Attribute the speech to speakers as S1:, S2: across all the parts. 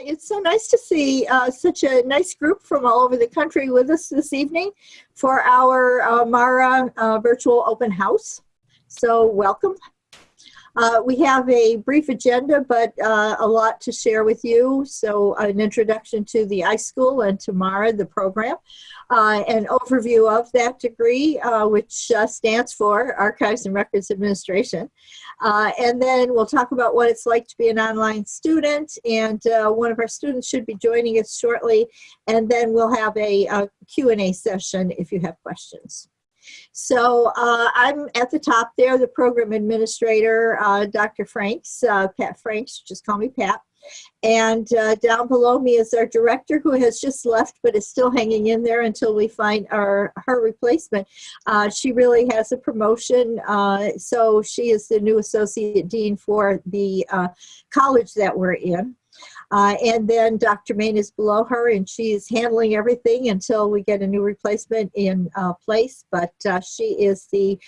S1: It's so nice to see uh, such a nice group from all over the country with us this evening for our uh, Mara uh, virtual open house. So welcome. Uh, we have a brief agenda, but uh, a lot to share with you. So an introduction to the iSchool and to Mara, the program, uh, an overview of that degree, uh, which uh, stands for Archives and Records Administration. Uh, and then we'll talk about what it's like to be an online student. And one of our students should be joining us shortly. And then we'll have a, a Q&A session if you have questions. So uh, I'm at the top there, the program administrator, uh, Dr. Franks, uh, Pat Franks, just call me Pat. And uh, down below me is our director who has just left but is still hanging in there until we find our her replacement. Uh, she really has a promotion, uh, so she is the new associate dean for the college that we're in. Uh, and then Dr. Main is below her and she is handling everything until we get a new replacement in uh, place. But uh, she is the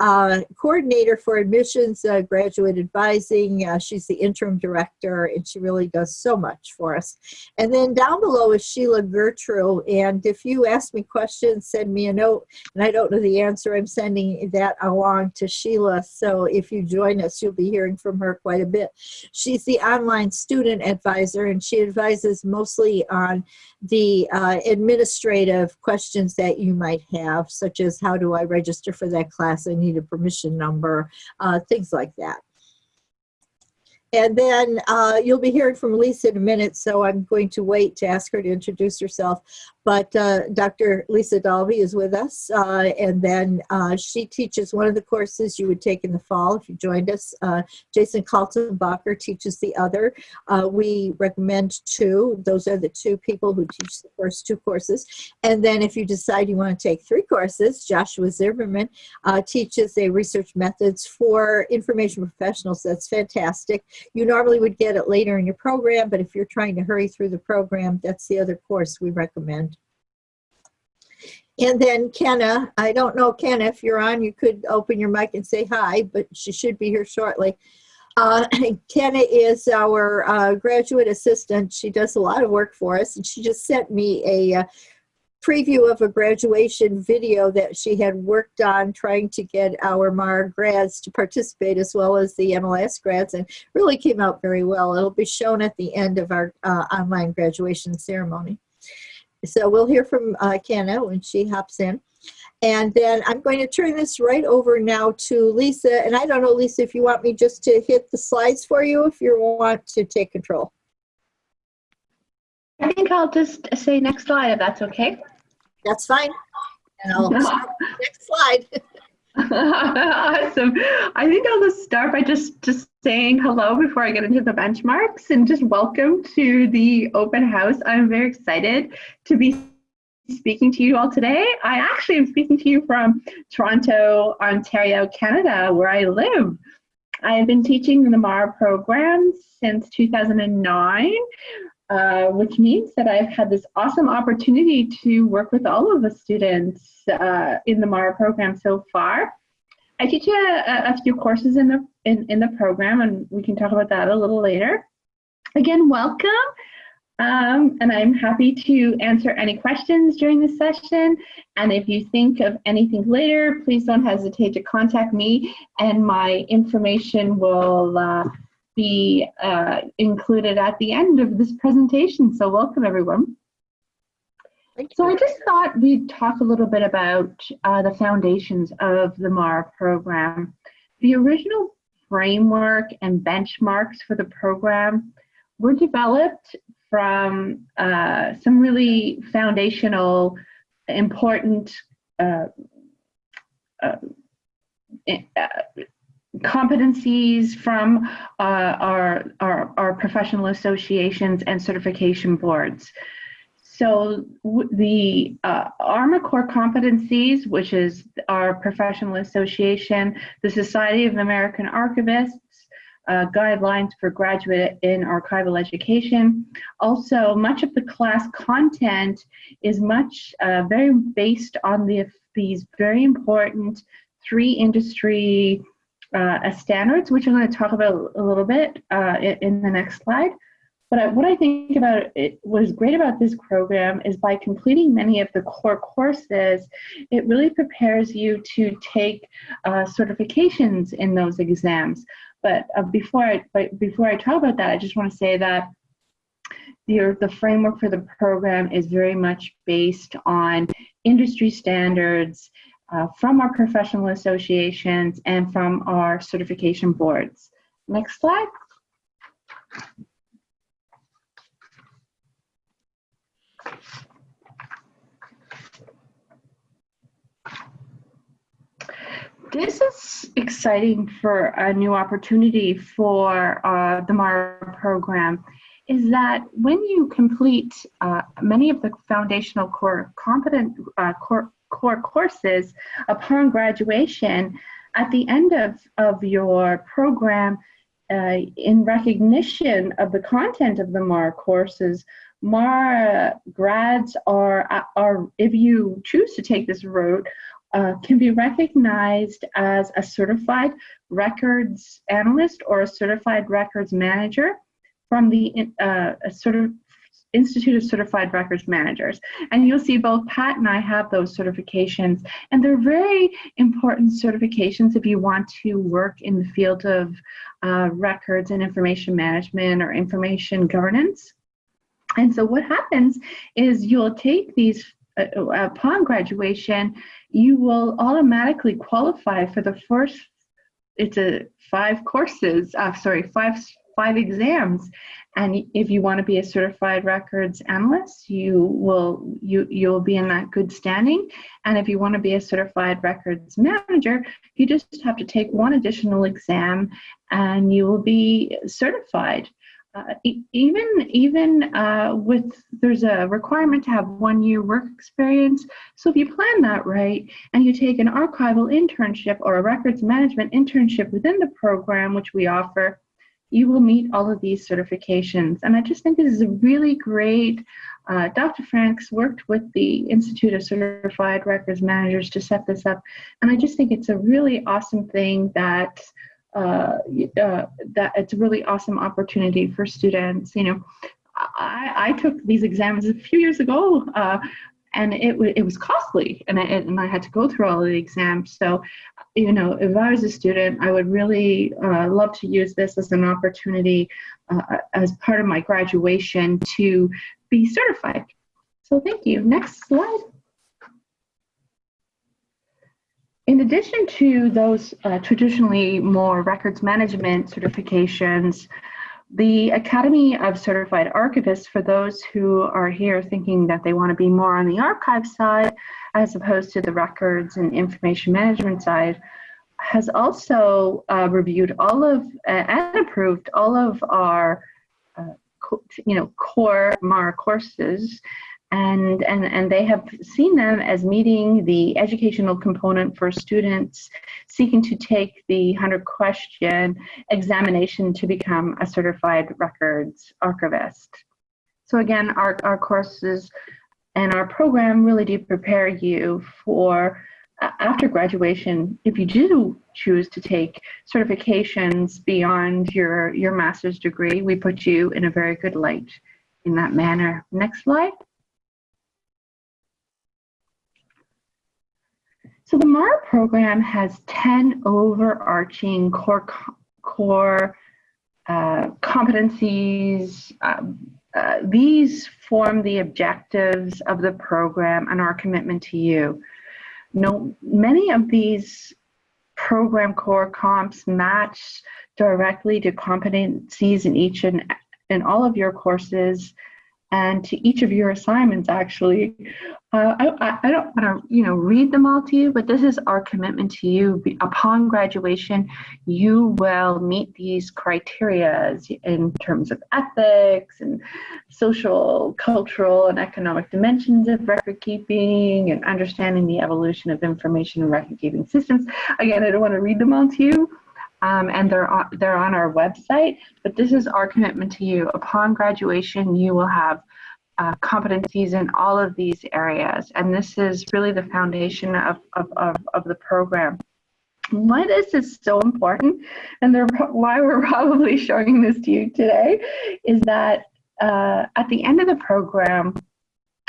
S1: uh, coordinator for admissions, uh, graduate advising. Uh, she's the interim director and she really does so much for us. And then down below is Sheila Gertrude. And if you ask me questions, send me a note. And I don't know the answer, I'm sending that along to Sheila. So if you join us, you'll be hearing from her quite a bit. She's the online student advisor and she advises mostly on the uh, administrative questions that you might have, such as how do I register for that class? I need a permission number, uh, things like that. And then uh, you'll be hearing from Lisa in a minute, so I'm going to wait to ask her to introduce herself. But uh, Dr. Lisa Daulby is with us, uh, and then uh, she teaches one of the courses you would take in the fall if you joined us. Uh, Jason Kaltenbacher teaches the other. Uh, we recommend two. Those are the two people who teach the first two courses. And then if you decide you want to take three courses, Joshua Zimmerman teaches a research methods for information professionals. That's fantastic. You normally would get it later in your program, but if you're trying to hurry through the program, that's the other course we recommend. And then Kenna, I don't know, Kenna, if you're on, you could open your mic and say hi, but she should be here shortly. Uh, Kenna is our uh, graduate assistant. She does a lot of work for us, and she just sent me a uh, preview of a graduation video that she had worked on trying to get our MAR grads to participate as well as the MLS grads and really came out very well. It'll be shown at the end of our uh, online graduation ceremony. So we'll hear from uh, Kenna when she hops in. And then I'm going to turn this right over now to Lisa. And I don't know, Lisa, if you want me just to hit the slides for you, if you want to take control.
S2: I think I'll just say next slide if that's okay.
S1: That's fine. And I'll next slide.
S2: awesome. I think I'll just start by just just saying hello before I get into the benchmarks and just welcome to the open house. I'm very excited to be speaking to you all today. I actually am speaking to you from Toronto, Ontario, Canada, where I live. I have been teaching the MAR program since 2009 uh, which means that I've had this awesome opportunity to work with all of the students uh, in the MARA program so far. I teach a, a, few courses in the in, in the program, and we can talk about that a little later. Again, welcome. Um, and I'm happy to answer any questions during this session. And if you think of anything later, please don't hesitate to contact me and my information will uh, be uh, included at the end of this presentation. So welcome everyone. So I just thought we'd talk a little bit about uh, the foundations of the MAR program. The original framework and benchmarks for the program were developed from uh, some really foundational, important uh, uh, competencies from uh, our, our, our, professional associations and certification boards. So the uh, ARMA core competencies, which is our professional association, the Society of American Archivists, uh, guidelines for graduate in archival education. Also, much of the class content is much uh, very based on the, these very important three industry uh, standards, which I'm going to talk about a little bit uh, in, the next slide. But I, what I think about it, what is great about this program is by completing many of the core courses, it really prepares you to take uh, certifications in those exams. But uh, before I but before I talk about that, I just want to say that the, the framework for the program is very much based on industry standards uh, from our professional associations and from our certification boards. Next slide. This is exciting for a new opportunity for uh, the MARA program is that when you complete uh, many of the foundational core competent uh, core, core courses upon graduation, at the end of, of your program, uh, in recognition of the content of the MARA courses, MARA grads are, are, if you choose to take this route, uh, can be recognized as a certified records analyst or a certified records manager from the uh, sort of Institute of Certified Records Managers. And you'll see both Pat and I have those certifications. And they're very important certifications if you want to work in the field of uh, records and information management or information governance. And so what happens is you'll take these uh, upon graduation, you will automatically qualify for the first, it's a five courses, uh, sorry, five, five exams. And if you want to be a certified records analyst, you will, you, you'll be in that good standing. And if you want to be a certified records manager, you just have to take one additional exam and you will be certified. Uh, even even uh, with there's a requirement to have one year work experience. So if you plan that right and you take an archival internship or a records management internship within the program, which we offer, you will meet all of these certifications. And I just think this is a really great. Uh, Dr. Franks worked with the Institute of Certified Records Managers to set this up, and I just think it's a really awesome thing that uh, uh, that it's a really awesome opportunity for students. You know, I, I took these exams a few years ago, uh, and it, it was costly, and I, and I had to go through all of the exams. So, you know, if I was a student, I would really uh, love to use this as an opportunity uh, as part of my graduation to be certified. So thank you. Next slide. In addition to those uh, traditionally more records management certifications, the Academy of Certified Archivists, for those who are here thinking that they want to be more on the archive side as opposed to the records and information management side, has also uh, reviewed all of uh, and approved all of our uh, you know core MARA courses and, and, and they have seen them as meeting the educational component for students seeking to take the 100 question examination to become a certified records archivist. So again, our, our courses and our program really do prepare you for uh, after graduation, if you do choose to take certifications beyond your, your master's degree, we put you in a very good light in that manner. Next slide. So the MARA program has 10 overarching core, core uh, competencies. Um, uh, these form the objectives of the program and our commitment to you. No, many of these program core comps match directly to competencies in each and in all of your courses and to each of your assignments actually. Uh, I, I, don't want to you know read them all to you but this is our commitment to you. Upon graduation you will meet these criteria in terms of ethics and social cultural and economic dimensions of record keeping and understanding the evolution of information and record keeping systems. Again i don't want to read them all to you um, and they're on, they're on our website. But this is our commitment to you. Upon graduation, you will have uh, competencies in all of these areas, and this is really the foundation of, of, of, of the program. Why this is so important, and why we're probably showing this to you today, is that uh, at the end of the program,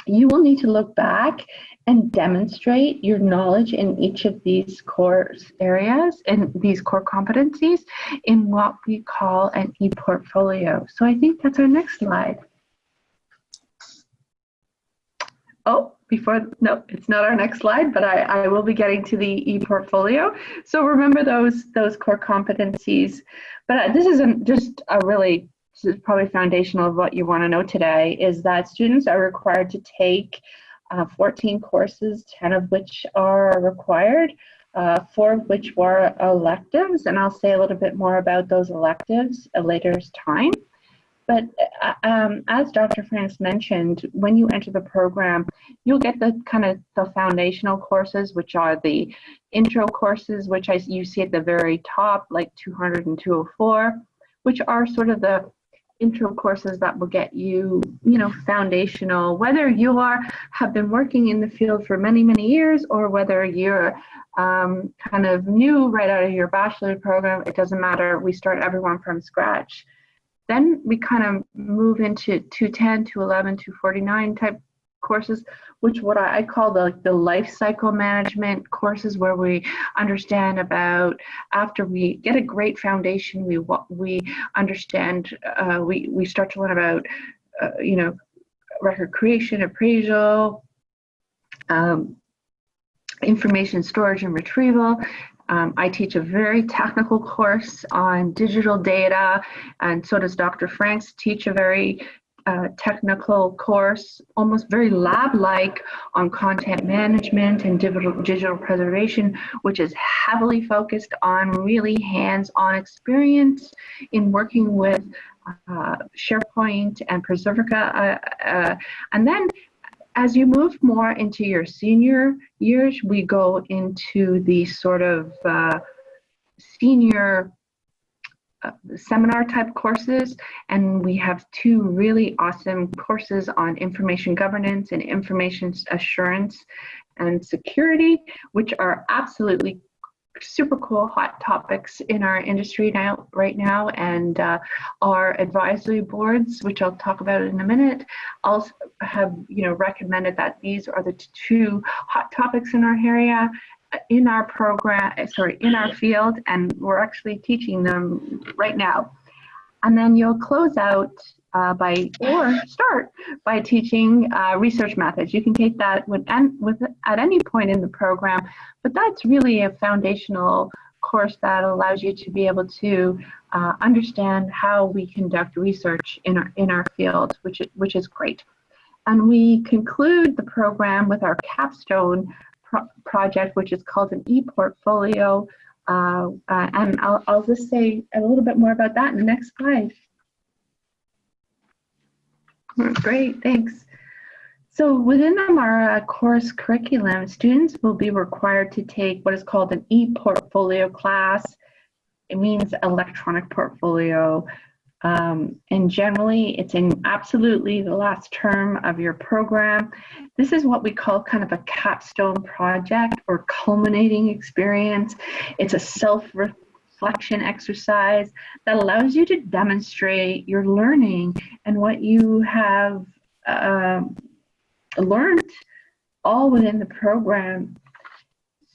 S2: you will need to look back and demonstrate your knowledge in each of these core areas and these core competencies in what we call an e-portfolio. So I think that's our next slide. Oh, before, no, it's not our next slide, but I, I will be getting to the e-portfolio. So remember those, those core competencies. But uh, this isn't just a really, is probably foundational of what you want to know today, is that students are required to take uh, 14 courses, 10 of which are required, uh, four of which were electives, and I'll say a little bit more about those electives a later time. But uh, um, as Dr. Franks mentioned, when you enter the program, you'll get the kind of the foundational courses, which are the intro courses, which I, you see at the very top, like 200 and 204, which are sort of the intro courses that will get you, you know, foundational, whether you are have been working in the field for many, many years or whether you're um, kind of new right out of your bachelor program, it doesn't matter. We start everyone from scratch. Then we kind of move into 210, 211, 249 type courses, which what I call the, the life cycle management courses where we understand about after we get a great foundation, we we understand, uh, we, we start to learn about, uh, you know, record creation, appraisal, um, information storage and retrieval, um, I teach a very technical course on digital data, and so does Dr. Franks teach a very technical course, almost very lab-like on content management and digital, digital preservation, which is heavily focused on really hands-on experience in working with uh, SharePoint and Preservica. Uh, uh and then as you move more into your senior years, we go into the sort of uh, senior seminar type courses and we have two really awesome courses on information governance and information assurance and security which are absolutely super cool hot topics in our industry now right now and uh, our advisory boards which i'll talk about in a minute also have you know recommended that these are the two hot topics in our area in our program uh, sorry in our field and we're actually teaching them right now and then you'll close out uh, by or start by teaching uh, research methods. You can take that with, with at any point in the program, but that's really a foundational course that allows you to be able to uh, understand how we conduct research in our in our field, which which is great. And we conclude the program with our capstone pro project, which is called an e-portfolio. Uh, uh, and I'll, I'll just say a little bit more about that in the next slide. Great, thanks. So within the MARA course curriculum, students will be required to take what is called an e-portfolio class. It means electronic portfolio. Um, and generally, it's in absolutely the last term of your program. This is what we call kind of a capstone project or culminating experience. It's a self reflection exercise that allows you to demonstrate your learning and what you have uh, learned all within the program.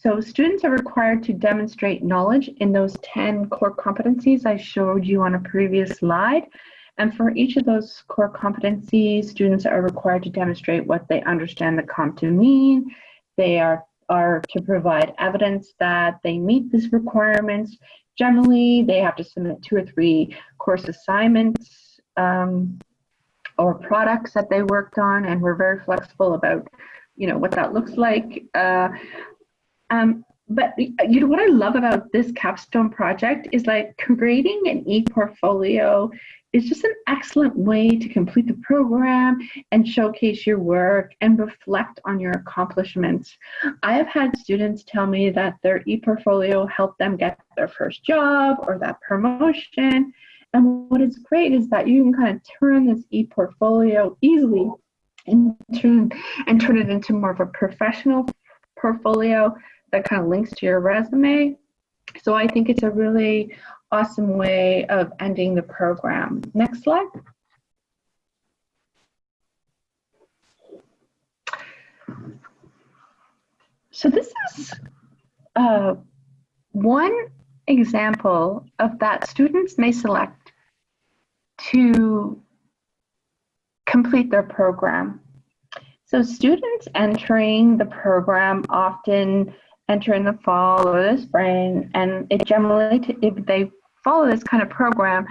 S2: So students are required to demonstrate knowledge in those 10 core competencies I showed you on a previous slide. And for each of those core competencies, students are required to demonstrate what they understand the comp to mean. They are, are to provide evidence that they meet these requirements Generally, they have to submit two or three course assignments um, or products that they worked on, and we're very flexible about, you know, what that looks like. Uh, um, but you know what I love about this capstone project is like creating an e-portfolio is just an excellent way to complete the program and showcase your work and reflect on your accomplishments. I have had students tell me that their e-portfolio helped them get their first job or that promotion. And what is great is that you can kind of turn this e-portfolio easily and turn, and turn it into more of a professional portfolio that kind of links to your resume. So I think it's a really awesome way of ending the program. Next slide. So this is uh, one example of that students may select to complete their program. So students entering the program often enter in the fall or the spring, and it generally, if they follow this kind of program,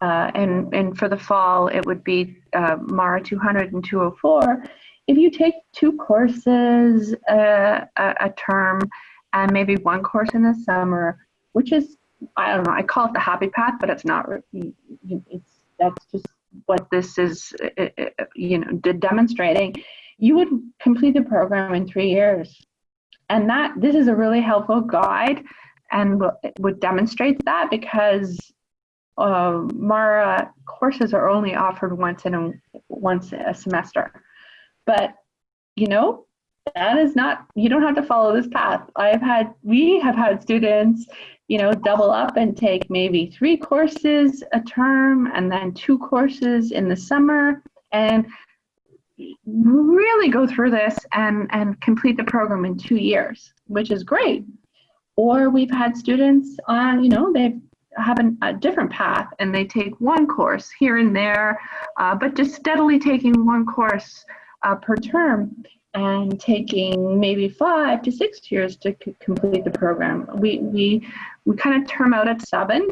S2: uh, and, and for the fall, it would be uh, MARA 200 and 204. If you take two courses uh, a, a term and maybe one course in the summer, which is, I don't know, I call it the happy path, but it's not, it's, that's just what this is, uh, uh, you know, demonstrating. You would complete the program in three years. And that, this is a really helpful guide and would demonstrate that because uh, Mara courses are only offered once in a once a semester. But you know, that is not you don't have to follow this path. I've had we have had students, you know, double up and take maybe three courses a term and then two courses in the summer and really go through this and and complete the program in two years, which is great. Or we've had students on, you know, they've an, a different path and they take one course here and there, uh, but just steadily taking one course uh, per term and taking maybe five to six years to complete the program. We, we, we kind of term out at seven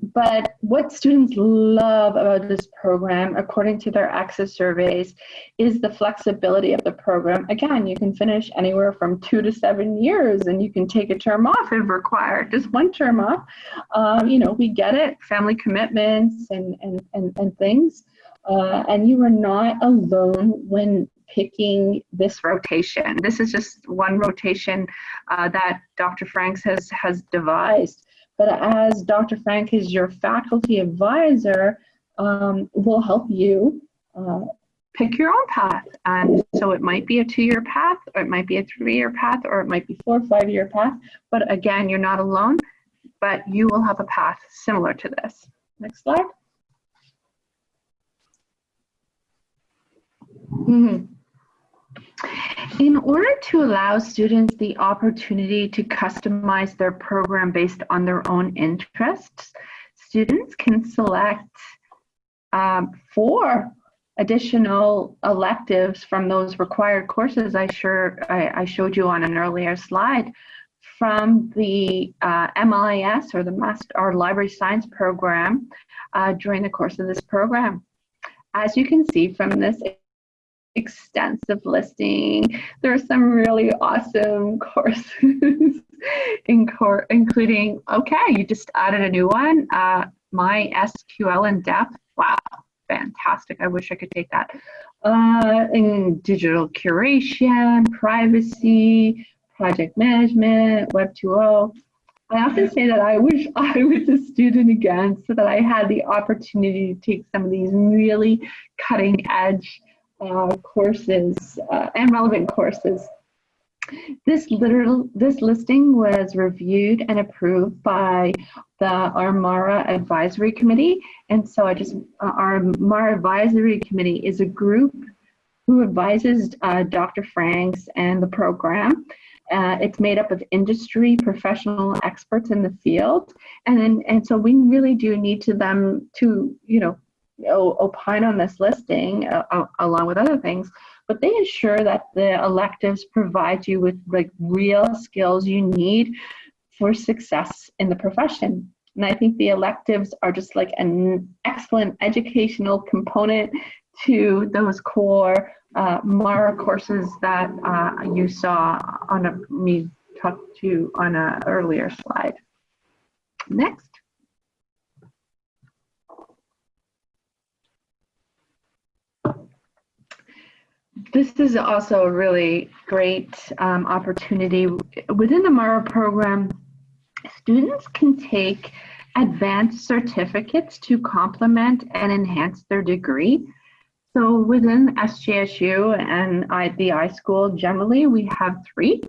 S2: but what students love about this program, according to their access surveys, is the flexibility of the program. Again, you can finish anywhere from two to seven years and you can take a term off if required, just one term off. Um, you know, we get it, family commitments and, and, and, and things. Uh, and you are not alone when picking this rotation. This is just one rotation uh, that Dr. Franks has, has devised. But as Dr. Frank is your faculty advisor, um, will help you uh, pick your own path. And so it might be a two-year path, or it might be a three-year path, or it might be four or five-year path. But again, you're not alone, but you will have a path similar to this. Next slide. Mm -hmm. In order to allow students the opportunity to customize their program based on their own interests, students can select um, four additional electives from those required courses I, sure, I, I showed you on an earlier slide from the uh, MLIS or the Master Library Science program uh, during the course of this program. As you can see from this extensive listing. There are some really awesome courses in core, including, okay, you just added a new one, uh, MySQL in depth. Wow, fantastic. I wish I could take that. Uh, in digital curation, privacy, project management, Web 2.0. I often say that I wish I was a student again so that I had the opportunity to take some of these really cutting edge uh, courses uh, and relevant courses. This literal this listing was reviewed and approved by the Armara Advisory Committee, and so I just uh, our MARA Advisory Committee is a group who advises uh, Dr. Franks and the program. Uh, it's made up of industry professional experts in the field, and and so we really do need to them to you know opine on this listing uh, along with other things, but they ensure that the electives provide you with like real skills you need for success in the profession. And I think the electives are just like an excellent educational component to those core uh, MARA courses that uh, you saw on a, me talk to on an earlier slide. Next. This is also a really great um, opportunity. Within the MARA program, students can take advanced certificates to complement and enhance their degree. So within SJSU and I, the iSchool generally, we have three.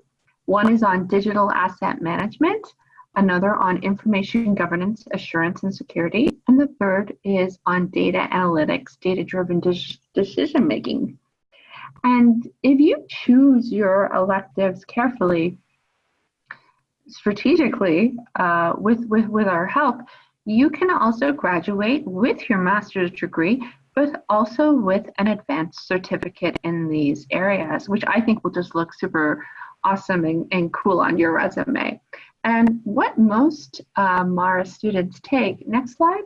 S2: One is on digital asset management, another on information governance, assurance, and security, and the third is on data analytics, data-driven decision making. And if you choose your electives carefully, strategically, uh, with, with, with our help, you can also graduate with your master's degree, but also with an advanced certificate in these areas, which I think will just look super awesome and, and cool on your resume. And what most uh, MARA students take, next slide,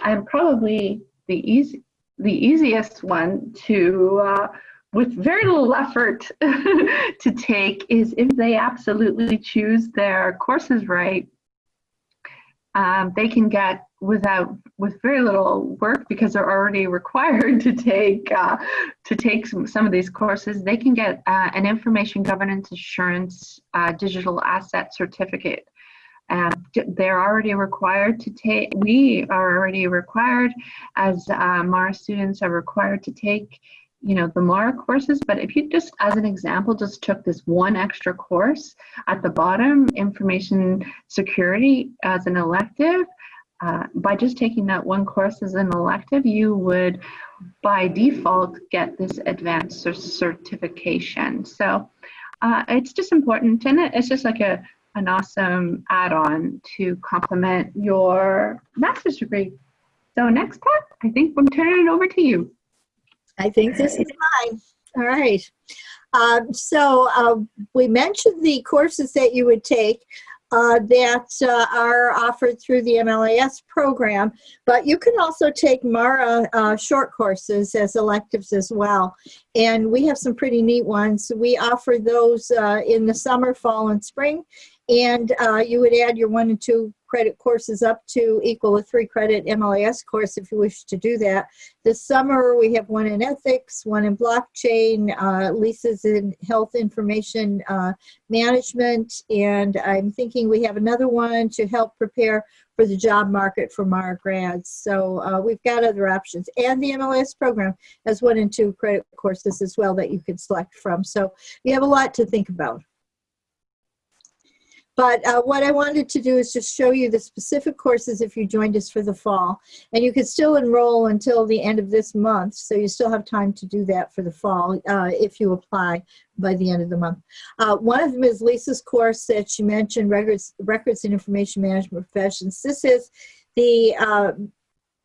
S2: I'm probably the easy, the easiest one to, uh, with very little effort to take is if they absolutely choose their courses right, um, they can get without with very little work because they're already required to take uh, to take some, some of these courses they can get uh, an information governance assurance uh, digital asset certificate um, they're already required to take we are already required as MARA students are required to take you know the MARA courses. But if you just as an example just took this one extra course at the bottom information security as an elective uh, by just taking that one course as an elective you would by default get this advanced certification. So uh, it's just important and it's just like a an awesome add-on to complement your master's degree so next time i think i'm turning it over to you
S1: I think this is mine. All right. Um, so uh, we mentioned the courses that you would take uh, that uh, are offered through the MLIS program, but you can also take MARA uh, short courses as electives as well. And we have some pretty neat ones. We offer those uh, in the summer, fall, and spring. And uh, you would add your one and two credit courses up to equal a three credit MLIS course if you wish to do that. This summer we have one in ethics, one in blockchain, uh, Lisa's in health information uh, management, and I'm thinking we have another one to help prepare for the job market for MARA grads. So uh, we've got other options. And the MLS program has one and two credit courses as well that you can select from. So you have a lot to think about. But uh, what I wanted to do is just show you the specific courses if you joined us for the fall. And you can still enroll until the end of this month, so you still have time to do that for the fall uh, if you apply by the end of the month. Uh, one of them is Lisa's course that she mentioned, Records, Records and Information Management Professions. This is the uh,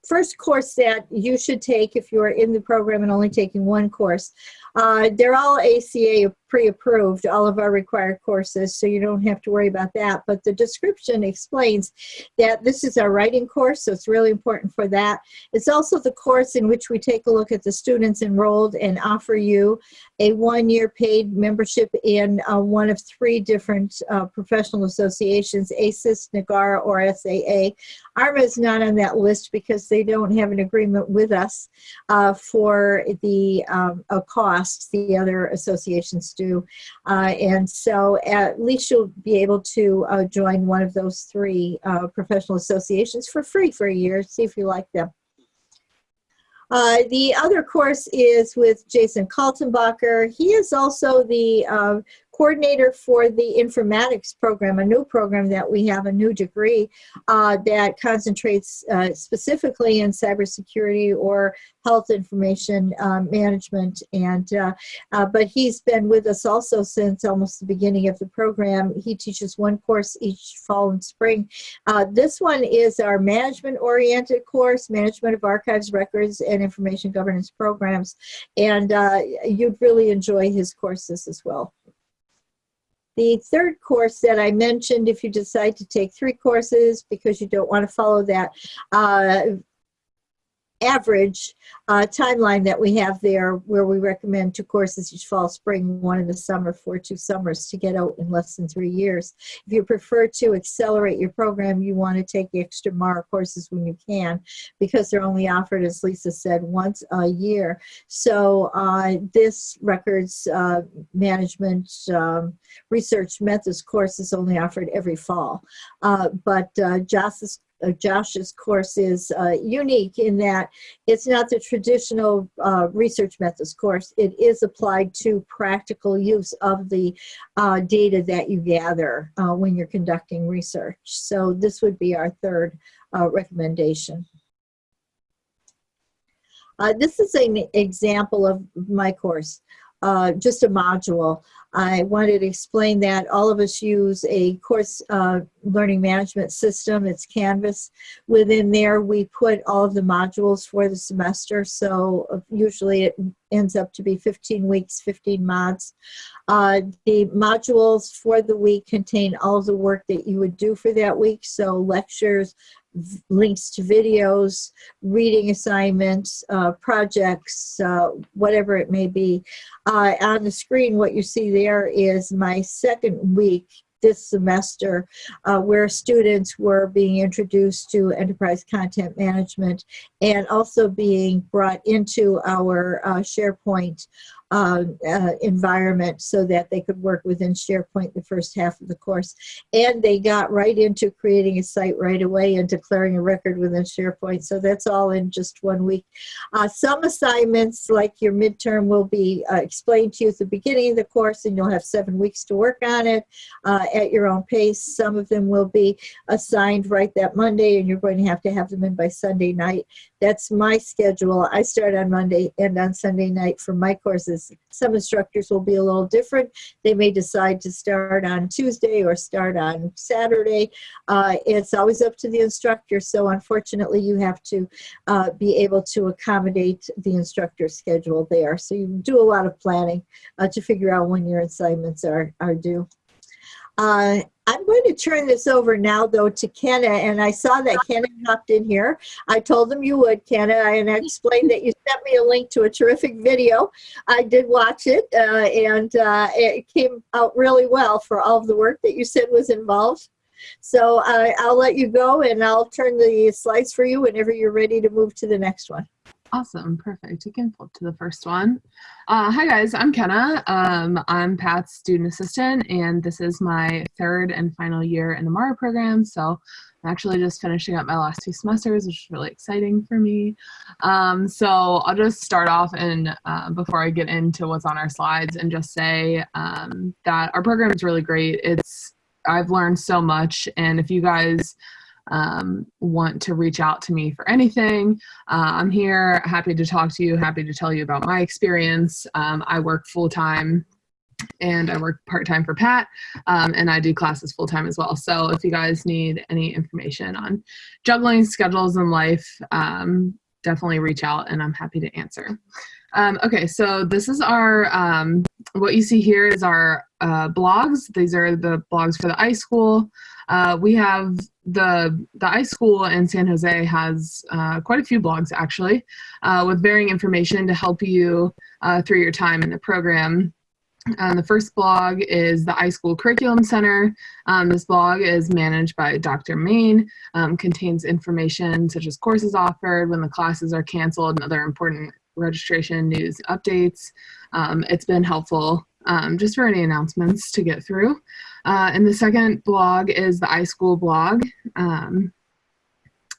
S1: first course that you should take if you're in the program and only taking one course. Uh, they're all ACA pre-approved, all of our required courses, so you don't have to worry about that. But the description explains that this is our writing course, so it's really important for that. It's also the course in which we take a look at the students enrolled and offer you a one-year paid membership in uh, one of three different uh, professional associations, ASIS, NAGARA, or SAA. ARMA is not on that list because they don't have an agreement with us uh, for the um, cost the other associations do do. Uh, and so at least you'll be able to uh, join one of those three uh, professional associations for free for a year, see if you like them. Uh, the other course is with Jason Kaltenbacher. He is also the uh, coordinator for the informatics program, a new program that we have, a new degree uh, that concentrates uh, specifically in cybersecurity or health information um, management. And uh, uh, but he's been with us also since almost the beginning of the program. He teaches one course each fall and spring. Uh, this one is our management-oriented course, Management of Archives, Records, and Information Governance Programs. And uh, you'd really enjoy his courses as well. The third course that I mentioned, if you decide to take three courses because you don't want to follow that uh, average uh, timeline that we have there where we recommend two courses each fall, spring, one in the summer for two summers to get out in less than three years. If you prefer to accelerate your program, you want to take the extra MARA courses when you can because they're only offered, as Lisa said, once a year. So uh, this records uh, management um, research methods course is only offered every fall. Uh, but uh, uh, Josh's course is uh, unique in that it's not the traditional uh, research methods course. It is applied to practical use of the uh, data that you gather uh, when you're conducting research. So this would be our third uh, recommendation. Uh, this is an example of my course, uh, just a module. I wanted to explain that all of us use a course uh, learning management system. It's Canvas. Within there, we put all of the modules for the semester. So uh, usually it ends up to be 15 weeks, 15 mods. Uh, the modules for the week contain all of the work that you would do for that week. So lectures, links to videos, reading assignments, uh, projects, uh, whatever it may be. Uh, on the screen, what you see there is my second week this semester uh, where students were being introduced to enterprise content management and also being brought into our uh, SharePoint uh, uh, environment so that they could work within SharePoint the first half of the course. And they got right into creating a site right away and declaring a record within SharePoint. So that's all in just one week. Uh, some assignments, like your midterm, will be uh, explained to you at the beginning of the course and you'll have seven weeks to work on it uh, at your own pace. Some of them will be assigned right that Monday and you're going to have to have them in by Sunday night. That's my schedule. I start on Monday and on Sunday night for my courses. Some instructors will be a little different. They may decide to start on Tuesday or start on Saturday. Uh, it's always up to the instructor. So unfortunately, you have to uh, be able to accommodate the instructor's schedule there. So you do a lot of planning uh, to figure out when your assignments are, are due. Uh, I'm going to turn this over now, though, to Kenna, and I saw that Kenna hopped in here. I told them you would, Kenna, and I explained that you sent me a link to a terrific video. I did watch it, uh, and uh, it came out really well for all of the work that you said was involved. So uh, I'll let you go, and I'll turn the slides for you whenever you're ready to move to the next one.
S3: Awesome, perfect. You can flip to the first one. Uh, hi guys, I'm Kenna. Um, I'm Pat's student assistant and this is my third and final year in the MARA program. So I'm actually just finishing up my last two semesters, which is really exciting for me. Um, so I'll just start off and uh, before I get into what's on our slides and just say um, that our program is really great. It's I've learned so much and if you guys um, want to reach out to me for anything, uh, I'm here, happy to talk to you, happy to tell you about my experience. Um, I work full time and I work part time for Pat, um, and I do classes full time as well. So if you guys need any information on juggling schedules in life, um, definitely reach out and I'm happy to answer. Um, okay, so this is our, um, what you see here is our uh, blogs. These are the blogs for the iSchool. Uh, we have the the iSchool in San Jose has uh, quite a few blogs actually, uh, with varying information to help you uh, through your time in the program. Um, the first blog is the iSchool Curriculum Center. Um, this blog is managed by Dr. Main, um, contains information such as courses offered, when the classes are canceled, and other important registration news updates. Um, it's been helpful um, just for any announcements to get through. Uh, and the second blog is the iSchool blog. Um,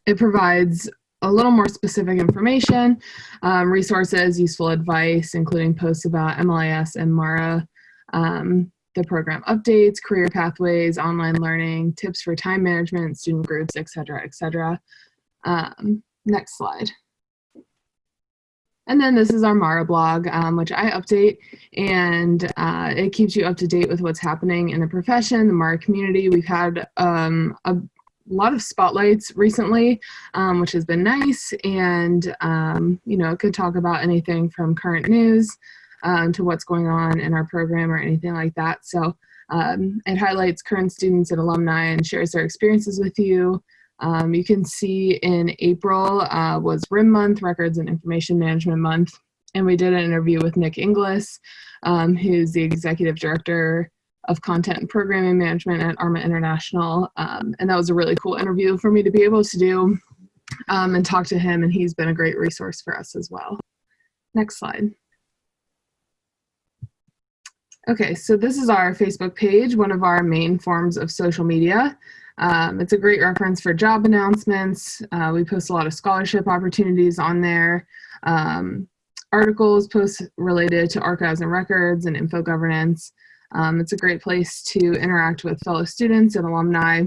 S3: it provides a little more specific information, um, resources, useful advice, including posts about MLIS and MARA, um, the program updates, career pathways, online learning, tips for time management, student groups, etc., etc. Um, next slide. And then this is our Mara blog, um, which I update, and uh, it keeps you up to date with what's happening in the profession, the Mara community. We've had um, a lot of spotlights recently, um, which has been nice, and um, you know, it could talk about anything from current news um, to what's going on in our program or anything like that. So um, it highlights current students and alumni and shares their experiences with you. Um, you can see in April uh, was RIM month, Records and Information Management month, and we did an interview with Nick Inglis, um, who's the Executive Director of Content and Programming Management at ARMA International, um, and that was a really cool interview for me to be able to do um, and talk to him, and he's been a great resource for us as well. Next slide. Okay, so this is our Facebook page, one of our main forms of social media. Um, it's a great reference for job announcements. Uh, we post a lot of scholarship opportunities on there. Um, articles, posts related to archives and records and info governance. Um, it's a great place to interact with fellow students and alumni.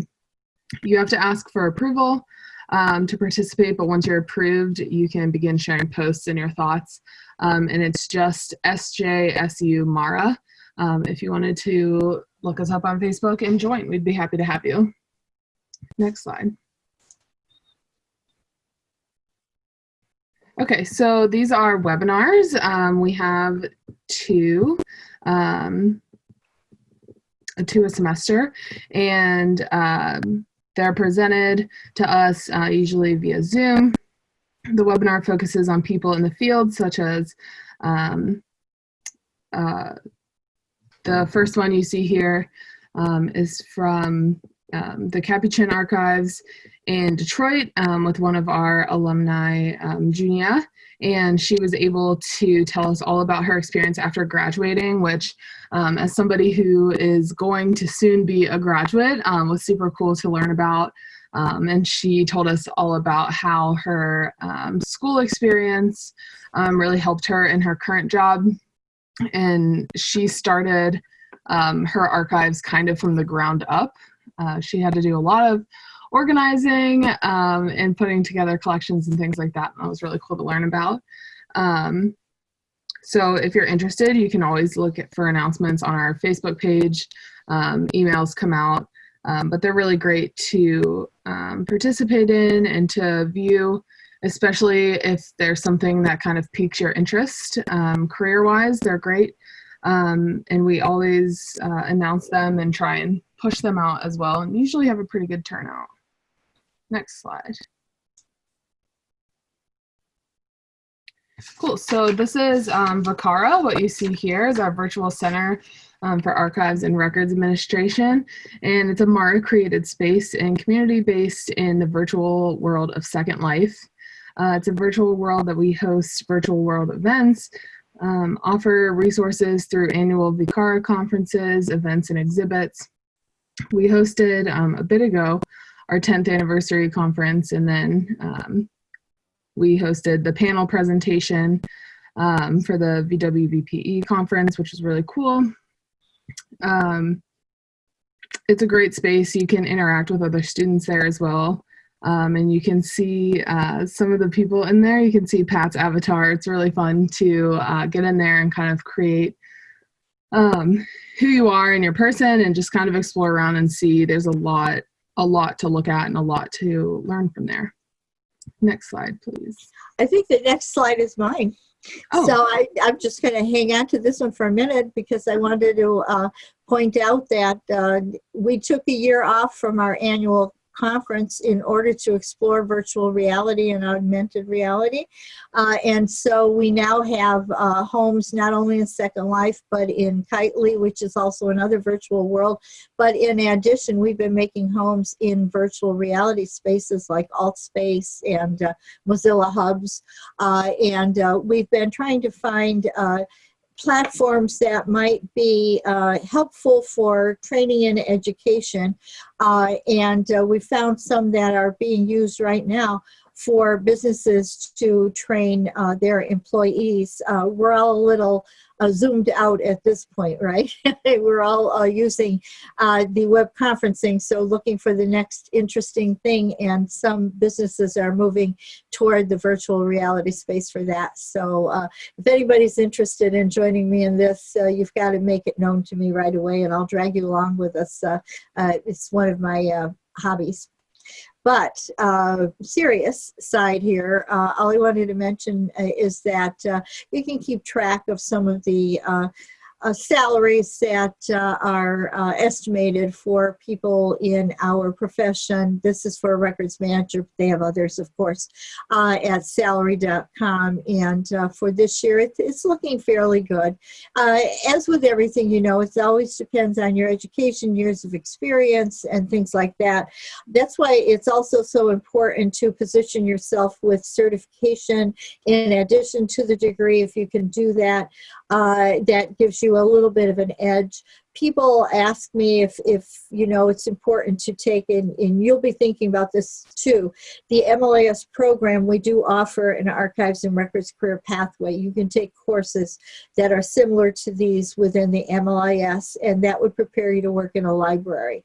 S3: You have to ask for approval um, to participate, but once you're approved, you can begin sharing posts and your thoughts. Um, and it's just SJSU Mara. Um, if you wanted to look us up on Facebook and join, we'd be happy to have you. Next slide. Okay, so these are webinars. Um, we have two, um, two a semester, and um, they're presented to us uh, usually via Zoom. The webinar focuses on people in the field, such as um, uh, the first one you see here um, is from um, the Capuchin Archives in Detroit um, with one of our alumni, um, Junia, and she was able to tell us all about her experience after graduating, which um, as somebody who is going to soon be a graduate um, was super cool to learn about. Um, and she told us all about how her school experience really helped her in her current job. And she started her archives kind of from the ground up. Uh, she had to do a lot of organizing um, and putting together collections and things like that. And that was really cool to learn about. Um, so if you're interested, you can always look for announcements on our Facebook page. Um, emails come out, um, but they're really great to um, participate in and to view, especially if there's something that kind of piques your interest um, career-wise. They're great. and we always uh, announce them and try and push them out as well and usually have a pretty good turnout. Next slide. Cool, so this is um, VCARA. What you see here is our virtual center um, for archives and records administration. And it's a MARA created space and community based in the virtual world of Second Life. Uh, it's a virtual world that we host virtual world events, um, offer resources through annual VCARA conferences, events, and exhibits. We hosted um, a bit ago our 10th anniversary conference and then um, we hosted the panel presentation um, for the VWBPE conference, which was really cool. Um, it's a great space. You can interact with other students there as well. Um, and you can see uh, some of the people in there. You can see Pat's avatar. It's really fun to uh, get in there and kind of create um, who you are and your person and just kind of explore around and see there's a lot a lot to look at and a lot to learn from there. Next slide, please.
S1: I think the next slide is mine. Oh. So I, I'm just going to hang on to this one for a minute because I wanted to uh, point out that uh, we took a year off from our annual conference in order to explore virtual reality and augmented reality. Uh, and so we now have uh, homes not only in Second Life, but in Kitely, which is also another virtual world. But in addition, we've been making homes in virtual reality spaces like AltSpace and uh, Mozilla Hubs. Uh, and uh, we've been trying to find uh, platforms that might be uh, helpful for training and education. Uh, and uh, we found some that are being used right now for businesses to train uh, their employees. Uh, we're all a little uh, zoomed out at this point, right? we're all uh, using uh, the web conferencing, so looking for the next interesting thing, and some businesses are moving toward the virtual reality space for that. So uh, if anybody's interested in joining me in this, you've got to make it known to me right away, and I'll drag you along with us. it's one of my hobbies. But uh, serious side here, uh, all I wanted to mention uh, is that uh, you can keep track of some of the uh, salaries that uh, are uh, estimated for people in our profession. This is for a records manager. They have others, of course, uh, at salary.com. And uh, for this year, it, it's looking fairly good. Uh, as with everything, you know, it always depends on your education, years of experience, and things like that. That's why it's also so important to position yourself with certification in addition to the degree, if you can do that. Uh, that gives you you a little bit of an edge. People ask me if, if you know it's important to take, and, and you'll be thinking about this too, the MLIS program, we do offer an archives and records career pathway. You can take courses that are similar to these within the MLIS, and that would prepare you to work in a library.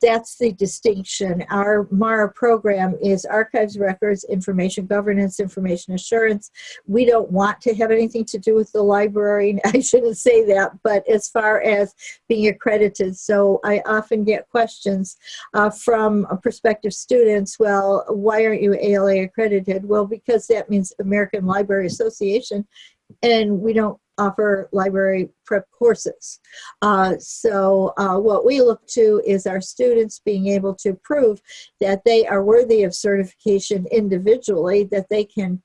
S1: That's the distinction. Our MARA program is archives, records, information governance, information assurance. We don't want to have anything to do with the library. I shouldn't say that, but as far as being accredited, so I often get questions uh, from prospective students, well, why aren't you ALA accredited? Well, because that means American Library Association, and we don't offer library prep courses. Uh, so uh, what we look to is our students being able to prove that they are worthy of certification individually, that they can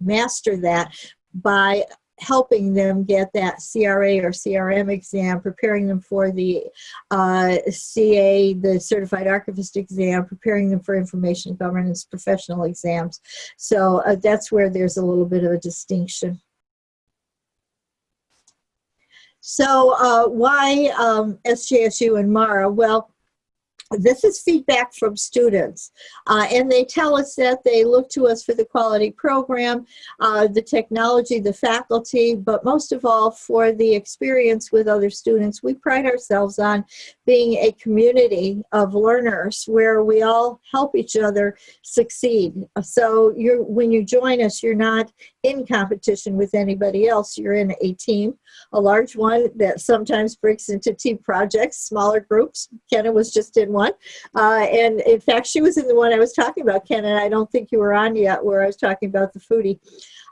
S1: master that by helping them get that CRA or CRM exam, preparing them for the uh, CA, the Certified Archivist exam, preparing them for information governance professional exams. So uh, that's where there's a little bit of a distinction. So uh, why um, SJSU and MARA? Well, this is feedback from students uh, and they tell us that they look to us for the quality program uh, the technology the faculty but most of all for the experience with other students. We pride ourselves on being a community of learners where we all help each other succeed. So you're when you join us you're not in competition with anybody else. You're in a team a large one that sometimes breaks into team projects smaller groups. Kenna was just in one. Uh, and in fact, she was in the one I was talking about, Ken, and I don't think you were on yet where I was talking about the foodie.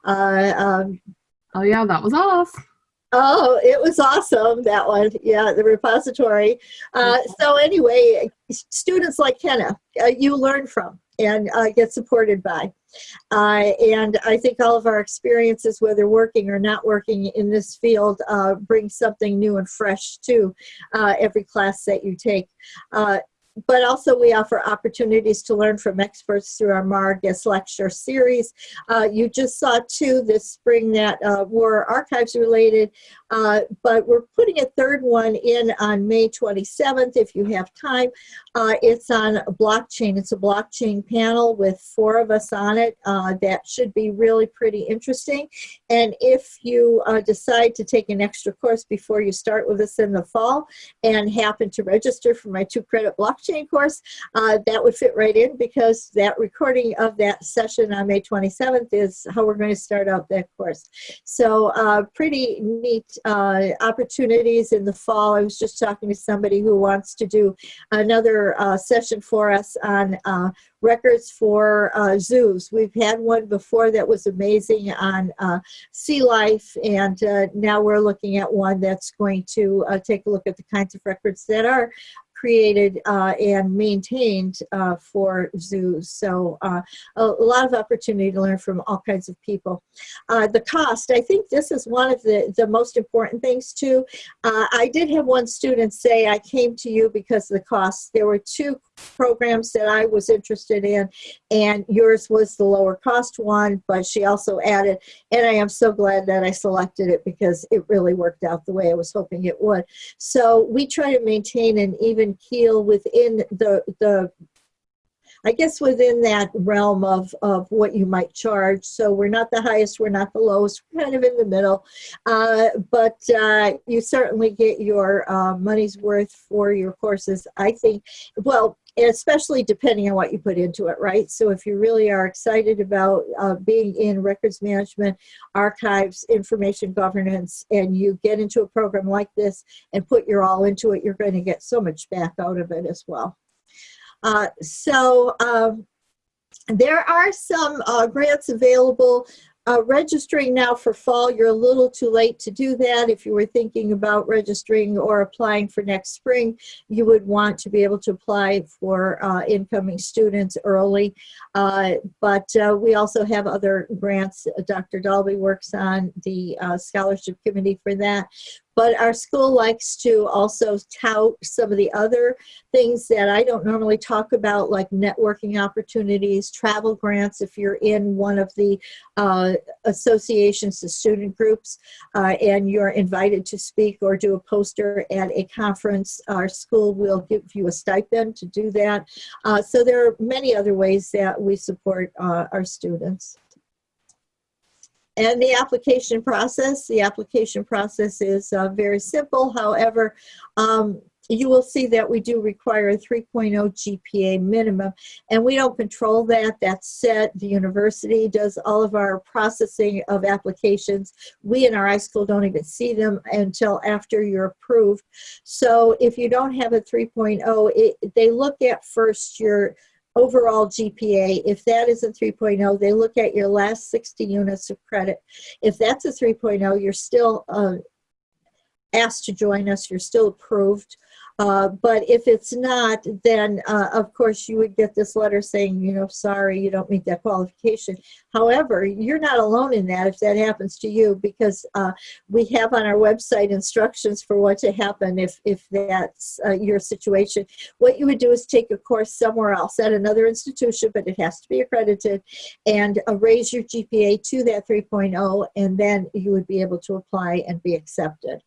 S1: Uh, um,
S3: oh yeah, that was us.
S1: Oh, it was awesome, that one. Yeah, the repository. Uh, mm-hmm. so anyway, students like Kenna, uh, you learn from and uh, get supported by. Uh, and I think all of our experiences, whether working or not working in this field, uh, bring something new and fresh to uh, every class that you take. But also we offer opportunities to learn from experts through our MAR guest lecture series. Uh, you just saw two this spring that uh, were archives related, uh, but we're putting a third one in on May 27th if you have time. Uh, it's on blockchain. It's a blockchain panel with four of us on it. Uh, that should be really pretty interesting. And if you uh, decide to take an extra course before you start with us in the fall and happen to register for my two credit blockchain blockchain course, uh, that would fit right in because that recording of that session on May 27th is how we're going to start out that course. So uh, pretty neat uh, opportunities in the fall. I was just talking to somebody who wants to do another uh, session for us on uh, records for uh, zoos. We've had one before that was amazing on uh, sea life, and uh, now we're looking at one that's going to uh, take a look at the kinds of records that are created uh, and maintained uh, for zoos. So uh, a, lot of opportunity to learn from all kinds of people. Uh, the cost, I think this is one of the, the most important things too. Uh, I did have one student say, I came to you because of the cost. There were two programs that I was interested in and yours was the lower cost one, but she also added, and I am so glad that I selected it because it really worked out the way I was hoping it would. So we try to maintain an even keel within the, the I guess within that realm of, of what you might charge. So we're not the highest, we're not the lowest, we're kind of in the middle. Uh, but uh, you certainly get your uh, money's worth for your courses. I think, well, especially depending on what you put into it, right? So if you really are excited about uh, being in records management, archives, information governance, and you get into a program like this and put your all into it, you're going to get so much back out of it as well. Uh, so um, there are some uh, grants available uh, registering now for fall, you're a little too late to do that. If you were thinking about registering or applying for next spring, you would want to be able to apply for uh, incoming students early. Uh, but uh, we also have other grants. Dr. Daulby works on the uh, scholarship committee for that. But our school likes to also tout some of the other things that I don't normally talk about, like networking opportunities, travel grants, if you're in one of the uh, associations, the student groups, uh, and you're invited to speak or do a poster at a conference, our school will give you a stipend to do that. Uh, so there are many other ways that we support uh, our students. And the application process, the application process is uh, very simple. However, um, you will see that we do require a 3.0 GPA minimum, and we don't control that. That's set. The university does all of our processing of applications. We in our iSchool don't even see them until after you're approved. So if you don't have a 3.0, they look at first your overall GPA. If that is a 3.0, they look at your last 60 units of credit. If that's a 3.0, you're still uh, asked to join us, you're still approved. Uh, but if it's not, then uh, of course you would get this letter saying, you know, sorry, you don't meet that qualification. However, you're not alone in that if that happens to you because uh, we have on our website instructions for what to happen if, if that's uh, your situation. What you would do is take a course somewhere else at another institution, but it has to be accredited, and uh, raise your GPA to that 3.0, and then you would be able to apply and be accepted.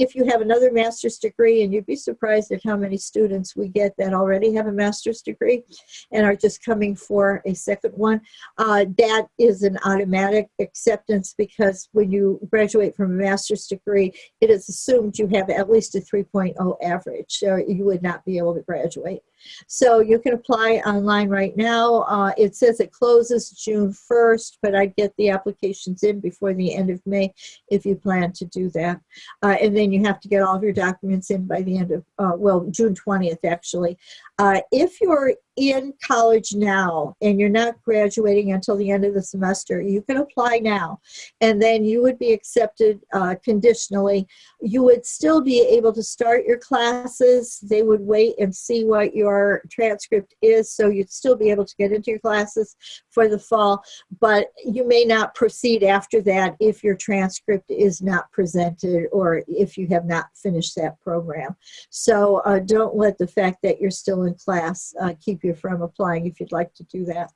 S1: If you have another master's degree, and you'd be surprised at how many students we get that already have a master's degree and are just coming for a second one, uh, that is an automatic acceptance because when you graduate from a master's degree, it is assumed you have at least a 3.0 average, so you would not be able to graduate. So you can apply online right now. Uh, it says it closes June 1st, but I'd get the applications in before the end of May if you plan to do that. Uh, and then you have to get all of your documents in by the end of, uh, well, June 20th actually. Uh, if you're in college now and you're not graduating until the end of the semester, you can apply now and then you would be accepted uh, conditionally. You would still be able to start your classes. They would wait and see what your transcript is so you'd still be able to get into your classes for the fall, but you may not proceed after that if your transcript is not presented or if you have not finished that program. So uh, don't let the fact that you're still in class uh, keep you from applying if you'd like to do that.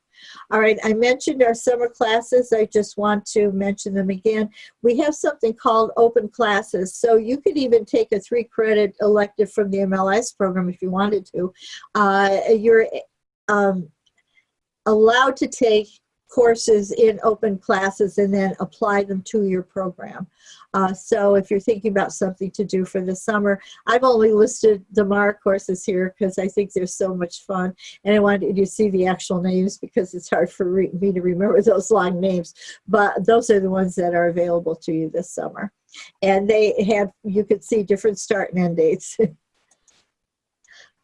S1: All right, I mentioned our summer classes. I just want to mention them again. We have something called open classes. So you could even take a three credit elective from the MLS program if you wanted to. Uh, you're um, allowed to take courses in open classes and then apply them to your program. Uh, so if you're thinking about something to do for the summer, I've only listed the MARA courses here because I think they're so much fun. And I wanted you to see the actual names because it's hard for me to remember those long names. But those are the ones that are available to you this summer. And they have, you could see different start and end dates.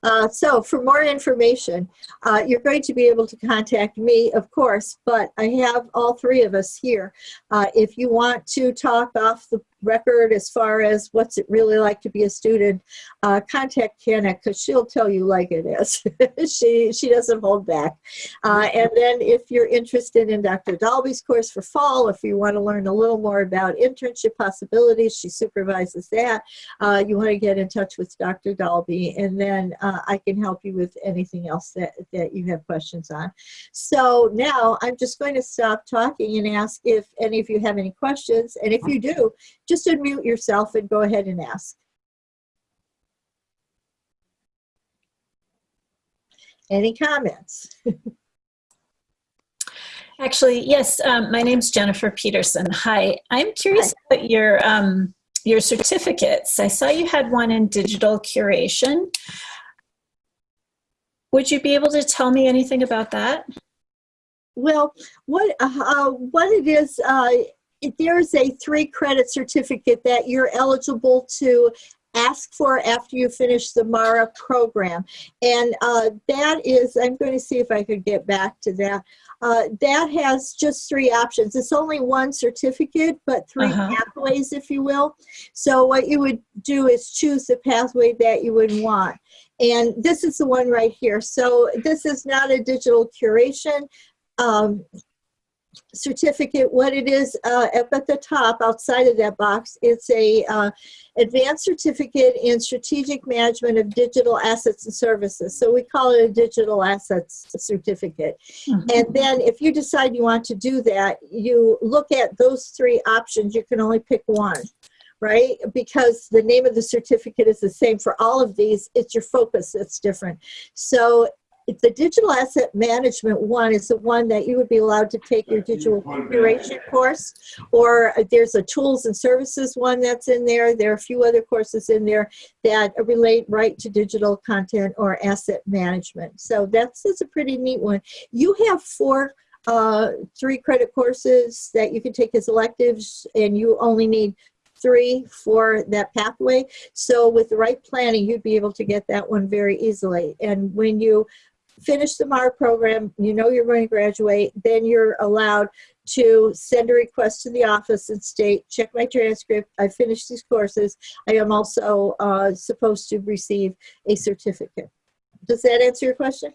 S1: Uh, so for more information, uh, you're going to be able to contact me, of course, but I have all three of us here. Uh, if you want to talk off the record as far as what's it really like to be a student, uh, contact Kenna because she'll tell you like it is. she, she doesn't hold back. Uh, and then if you're interested in Dr. Daulby's course for fall, if you want to learn a little more about internship possibilities, she supervises that. Uh, you want to get in touch with Dr. Dalby and then uh, I can help you with anything else that, that you have questions on. So now I'm just going to stop talking and ask if any of you have any questions. And if you do, just unmute yourself and go ahead and ask. Any comments?
S4: Actually, yes, um, my name's Jennifer Peterson. Hi, I'm curious Hi. about your, um, your certificates. I saw you had one in digital curation. Would you be able to tell me anything about that?
S1: Well, what, uh, what it is, uh, there's a three credit certificate that you're eligible to ask for after you finish the MARA program. And uh, that is, I'm going to see if I could get back to that. Uh, that has just three options. It's only one certificate, but 3 uh -huh. pathways, if you will. So what you would do is choose the pathway that you would want. And this is the one right here. So this is not a digital curation. Um, certificate, what it is uh, up at the top outside of that box, it's a uh, advanced certificate in strategic management of digital assets and services. So we call it a digital assets certificate. And then if you decide you want to do that, you look at those three options. You can only pick one, right? Because the name of the certificate is the same for all of these. It's your focus that's different. So the digital asset management one is the one that you would be allowed to take your digital curation course, or there's a tools and services one that's in there. There are a few other courses in there that relate right to digital content or asset management. So that's, that's a pretty neat one. You have four uh, three credit courses that you can take as electives and you only need three for that pathway. So with the right planning, you'd be able to get that one very easily. And when you finish the MAR program, you know you're going to graduate, then you're allowed to send a request to the office and state, check my transcript, I finished these courses, I am also uh, supposed to receive a certificate. Does that answer your question?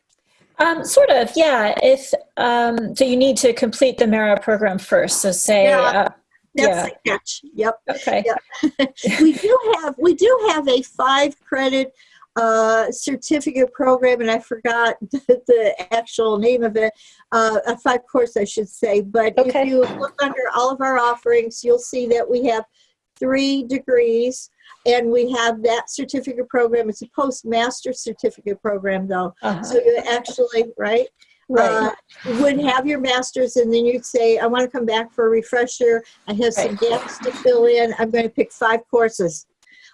S4: Um, sort of, yeah. If um, so, you need to complete the Mara program first. So say,
S1: Yeah.
S4: uh,
S1: That's
S4: Yeah.
S1: the catch, yep.
S4: okay,
S1: we do have we do have a five credit uh, certificate program, and I forgot the, the actual name of it. Uh, a five course, I should say. But
S4: Okay.
S1: if you look under all of our offerings, you'll see that we have three degrees, and we have that certificate program. It's a postmaster certificate program, though.
S4: uh-huh.
S1: So you actually, right?
S4: right.
S1: uh, would have your master's and then you'd say, I want to come back for a refresher. I have some
S4: Right.
S1: gaps to fill in. I'm going to pick five courses.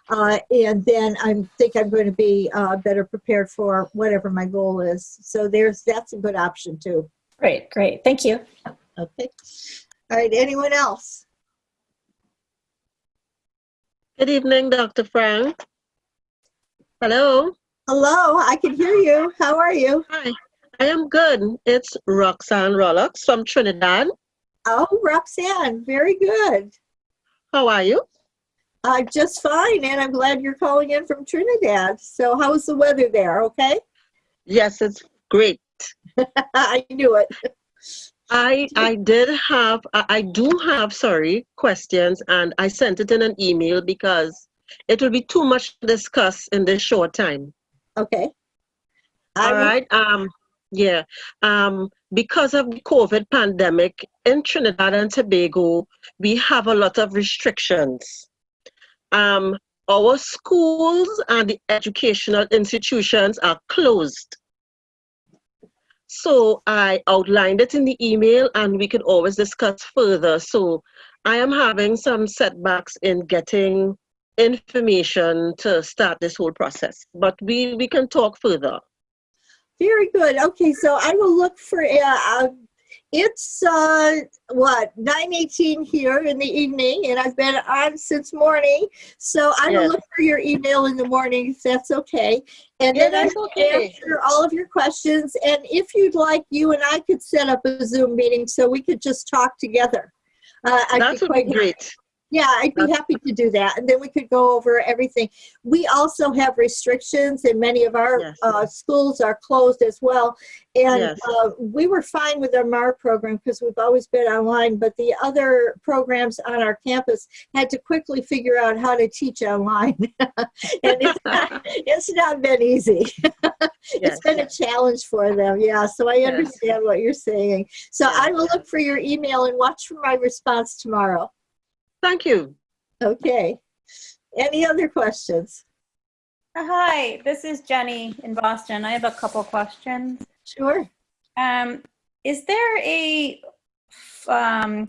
S1: Uh, and then I think I'm going to be uh, better prepared for whatever my goal is. So there's that's a good option too.
S4: great, great. Thank you.
S1: Okay. All right. Anyone else?
S5: Good evening, Dr. Frank. Hello.
S1: Hello. I can hear you. How are you?
S5: Hi. I am good. It's Roxanne Rollocks from Trinidad.
S1: Oh, Roxanne. Very good.
S5: How are you?
S1: I'm just fine, and I'm glad you're calling in from Trinidad. So, how is the weather there? Okay.
S5: Yes, it's great.
S1: I knew it.
S5: I I did have I, do have sorry questions and I sent it in an email because it will be too much to discuss in this short time.
S1: Okay.
S5: All
S1: will-
S5: Um yeah. Um because of the COVID pandemic in Trinidad and Tobago, we have a lot of restrictions. Um our schools and the educational institutions are closed. So I outlined it in the email and we can always discuss further. So I am having some setbacks in getting information to start this whole process, but we, we can talk further.
S1: Very good. Okay, so I will look for, uh, uh, it's, uh, what, 9:18 here in the evening, and I've been on since morning. So I will
S5: Yes.
S1: look for your email in the morning, if that's okay. And
S5: Yeah,
S1: then I will
S5: okay.
S1: answer all of your questions. And if you'd like, you and I could set up a Zoom meeting so we could just talk together. Uh, I'd
S5: That
S1: be quite
S5: be great.
S1: Yeah, I'd be happy to do that. And then we could go over everything. We also have restrictions and many of our
S5: Yes.
S1: uh, schools are closed as well. And
S5: Yes.
S1: uh, we were fine with our MAR program because we've always been online, but the other programs on our campus had to quickly figure out how to teach online. and it's not, it's not been easy. it's been a challenge for them. Yeah, so I understand what you're saying. So I will look for your email and watch for my response tomorrow.
S5: Thank you.
S1: Okay. Any other questions?
S6: Hi, this is Jenny in Boston. I have a couple questions.
S1: Sure.
S6: Um, is there a um,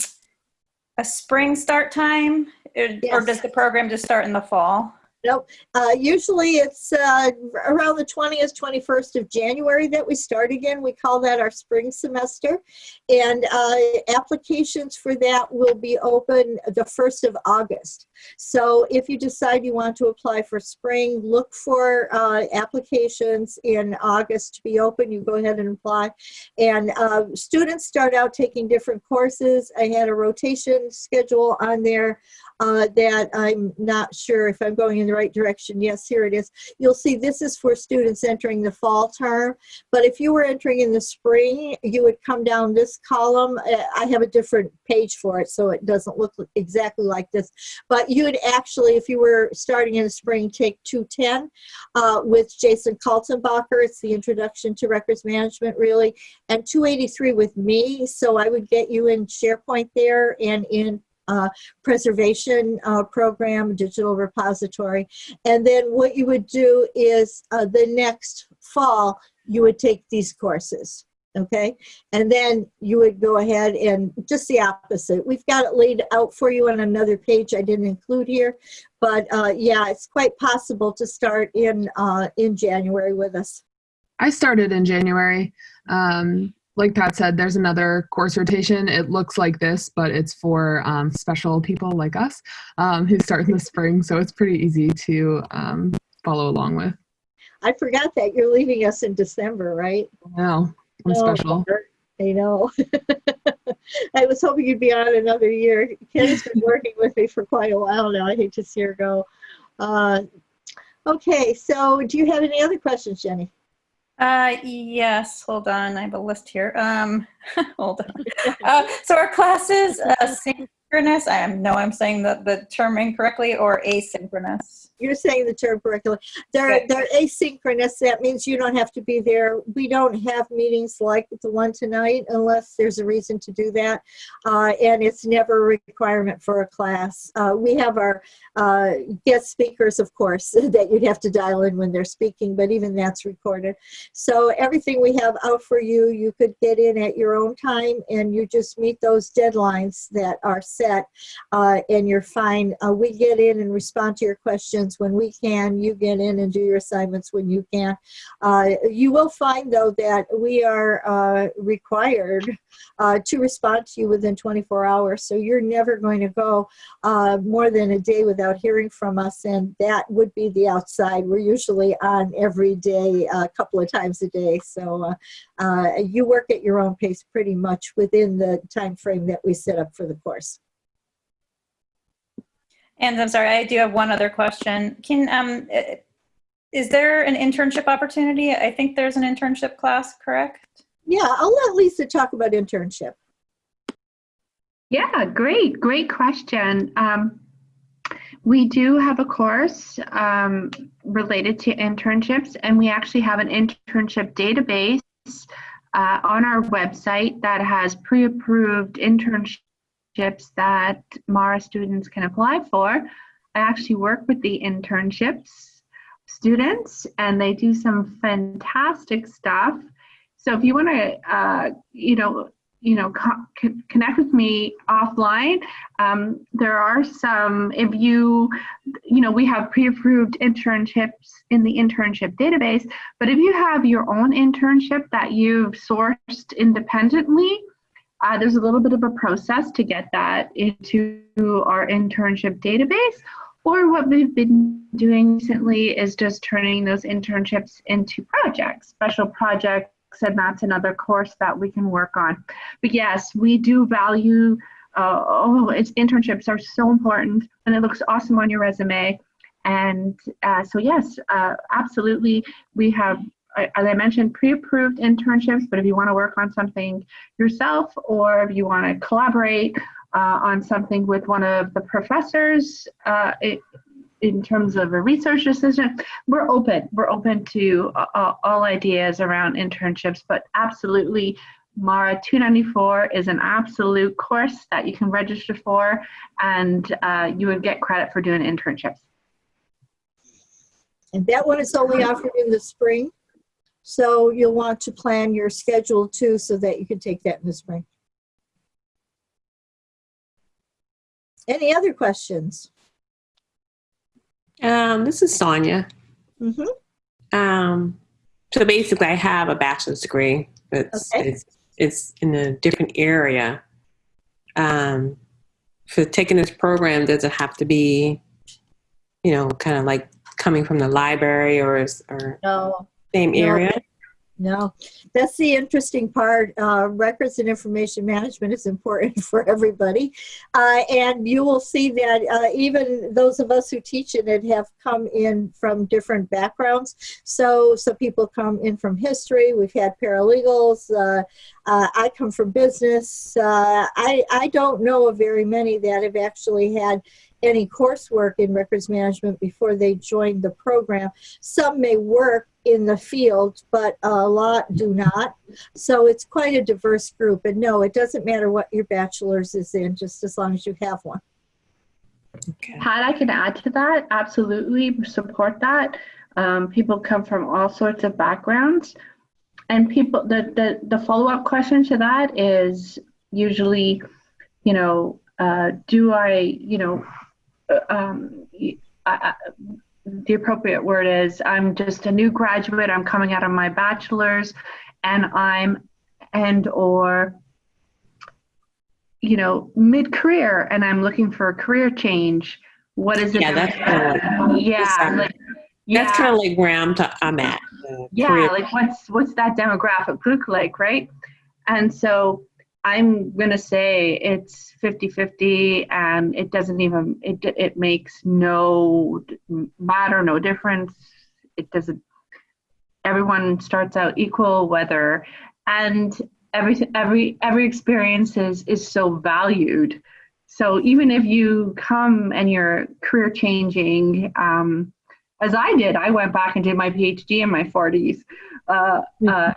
S6: a spring start time, or, or does the program just start in the fall?
S1: Nope. Uh, usually it's uh, around the 20th, 21st of January that we start again. We call that our spring semester. And uh, applications for that will be open the 1st of August. So if you decide you want to apply for spring, look for uh, applications in August to be open. You go ahead and apply. And uh, students start out taking different courses. I had a rotation schedule on there uh, that I'm not sure if I'm going into the right direction. Yes, here it is. You'll see this is for students entering the fall term. But if you were entering in the spring, you would come down this column. Uh, I have a different page for it, so it doesn't look exactly like this. But you would actually, if you were starting in the spring, take 210 uh, with Jason Kaltenbacher. It's the introduction to records management, really. And 283 with me. So I would get you in SharePoint there and in uh, preservation uh, program, digital repository. And then what you would do is uh, the next fall, you would take these courses. Okay, and then you would go ahead and just the opposite. We've got it laid out for you on another page I didn't include here, but uh, yeah, it's quite possible to start in uh, in January with us.
S3: I started in January. Um, like Pat said, there's another course rotation. It looks like this, but it's for um, special people like us um, who start in the spring. So it's pretty easy to um, follow along with.
S1: I forgot that you're leaving us in December, right?
S3: No, I'm
S1: Oh,
S3: special.
S1: I know. I was hoping you'd be on another year. Ken's been working with me for quite a while now. I hate to see her go. Uh, okay, so do you have any other questions, Jenny?
S6: Uh, yes, hold on. I have a list here. Um, hold on. Uh, so our classes uh, synchronous. I know I'm saying the, the term incorrectly or asynchronous.
S1: You're saying the term correctly. They're, they're asynchronous. That means you don't have to be there. We don't have meetings like the one tonight unless there's a reason to do that. Uh, and it's never a requirement for a class. Uh, we have our uh, guest speakers, of course, that you'd have to dial in when they're speaking, but even that's recorded. So everything we have out for you, you could get in at your own time and you just meet those deadlines that are set uh, and you're fine. Uh, we get in and respond to your questions when we can. You get in and do your assignments when you can. Uh, you will find, though, that we are uh, required uh, to respond to you within 24 hours. So you're never going to go uh, more than a day without hearing from us, and that would be the outside. We're usually on every day, a couple of times a day. So uh, you work at your own pace pretty much within the time frame that we set up for the course.
S6: And I'm sorry, I do have one other question. Can um, is there an internship opportunity? I think there's an internship class, correct?
S1: Yeah, I'll let Lisa talk about internship.
S2: Yeah, great, great question. Um, we do have a course um, related to internships, and we actually have an internship database uh, on our website that has pre approved internships that MARA students can apply for. I actually work with the internships students, and they do some fantastic stuff. So if you want to, uh, you know, you know, co- connect with me offline. Um, there are some, if you, you know, we have pre-approved internships in the internship database, but if you have your own internship that you've sourced independently, uh, there's a little bit of a process to get that into our internship database. Or what we've been doing recently is just turning those internships into projects, special projects and that's another course that we can work on. But yes, we do value, uh, oh, it's internships are so important and it looks awesome on your resume. And uh, so yes, uh, absolutely, we have, as I mentioned, pre-approved internships, but if you wanna work on something yourself or if you wanna collaborate uh, on something with one of the professors, uh, it, in terms of a research decision, we're open. We're open to uh, all ideas around internships, but absolutely, Mara 294 is an absolute course that you can register for, and uh, you would get credit for doing internships.
S1: And that one is only offered in the spring. So you'll want to plan your schedule too so that you can take that in the spring. Any other questions?
S7: Um, this is Sonia.
S1: Mhm.
S7: Um, so basically, I have a bachelor's degree. It's
S1: Okay.
S7: it's it's in a different area. Um, for taking this program, does it have to be, you know, kind of like coming from the library or is- or
S1: No,
S7: same
S1: No.
S7: area?
S1: No, that's the interesting part. Uh, records and information management is important for everybody. Uh, and you will see that uh, even those of us who teach in it have come in from different backgrounds. So some people come in from history. We've had paralegals. Uh, uh, I come from business. Uh, I, I don't know of very many that have actually had any coursework in records management before they joined the program. Some may work in the field, but a lot do not. So it's quite a diverse group. And no, it doesn't matter what your bachelor's is in, just as long as you have one.
S7: Okay.
S2: Pat, I can add to that. Absolutely support that. Um, people come from all sorts of backgrounds. And people, the, the, the follow up question to that is usually, you know, uh, do I, you know, uh, um, I, I, the appropriate word is I'm just a new graduate. I'm coming out of my bachelor's and I'm and or you know mid-career and I'm looking for a career change. What is it?
S7: Yeah, that's kind of
S2: yeah, like, yeah,
S7: that's kind of like where I'm, t- I'm at.
S2: yeah,
S7: career-
S2: like what's what's that demographic look like, right? And so I'm gonna say it's 50-50 and it doesn't even it it makes no matter, no difference. It doesn't everyone starts out equal whether and every every every experience is is so valued. So even if you come and you're career changing, um, as I did, I went back and did my PhD in my 40s. Uh, uh,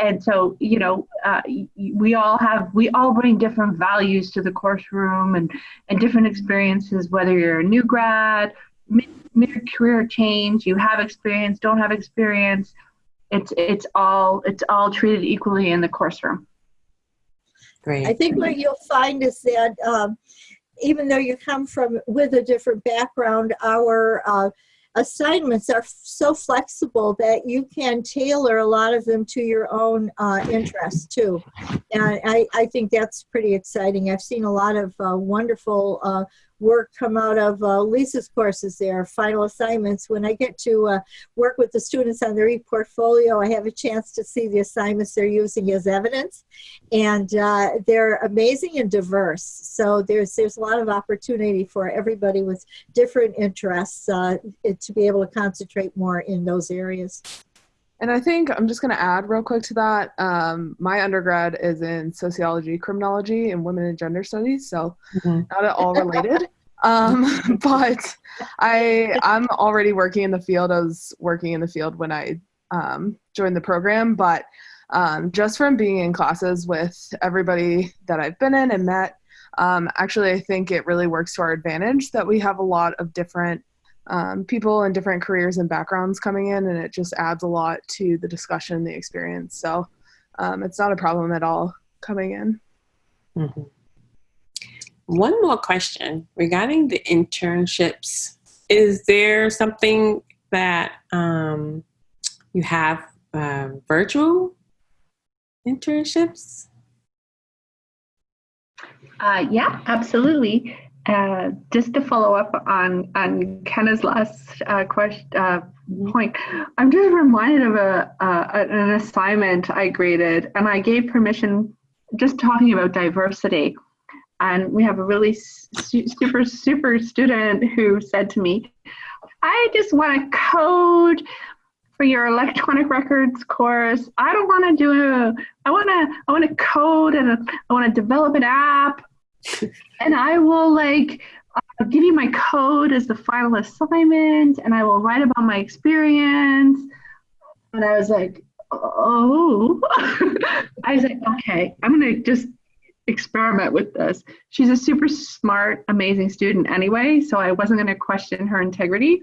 S2: and so, you know, uh, y- y- we all have, we all bring different values to the course room and, and different experiences, whether you're a new grad, mid, mid career change, you have experience, don't have experience. It's, it's all, it's all treated equally in the course room.
S7: Great.
S1: I think what you'll find is that um, even though you come from with a different background, our uh, assignments are so flexible that you can tailor a lot of them to your own uh, interests too. And I, I think that's pretty exciting. I've seen a lot of uh, wonderful uh, work come out of uh, Lisa's courses there, final assignments. When I get to uh, work with the students on their e-portfolio, I have a chance to see the assignments they're using as evidence. And uh, they're amazing and diverse. So there's, there's a lot of opportunity for everybody with different interests uh, to be able to concentrate more in those areas.
S3: And I think I'm just going to add real quick to that. Um, my undergrad is in sociology, criminology, and women and gender studies, so
S7: Mhm.
S3: not at all related. um, but I I'm already working in the field. I was working in the field when I um, joined the program, but um, just from being in classes with everybody that I've been in and met, um, actually I think it really works to our advantage that we have a lot of different um, people in different careers and backgrounds coming in, and it just adds a lot to the discussion, the experience. So um, it's not a problem at all coming in.
S7: Mhm. One more question regarding the internships. Is there something that um, you have uh, virtual internships?
S2: Uh, yeah, absolutely. Uh, just to follow up on on Kenna's last uh, question uh, point, I'm just reminded of a uh, an assignment I graded, and I gave permission just talking about diversity. And we have a really su- super super student who said to me, "I just want to code." For your electronic records course, I don't want to do I want to. I want to code and I want to develop an app and I will like uh, give you my code as the final assignment, and I will write about my experience. And I was like, oh, I was like, okay, I'm gonna just experiment with this. She's a super smart, amazing student anyway, so I wasn't gonna question her integrity.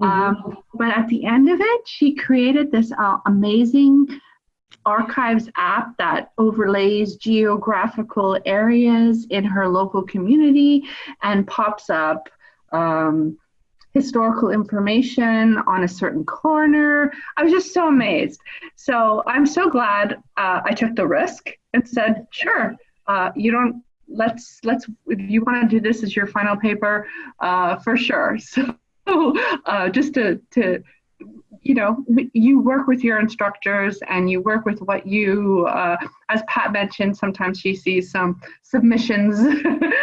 S2: Um, but at the end of it, she created this uh, amazing archives app that overlays geographical areas in her local community and pops up um, historical information on a certain corner. I was just so amazed. So I'm so glad uh, I took the risk and said, sure, uh, you don't. Let's let's if you want to do this as your final paper, uh, for sure. So uh, just to to you know, you work with your instructors and you work with what you, uh, as Pat mentioned, sometimes she sees some submissions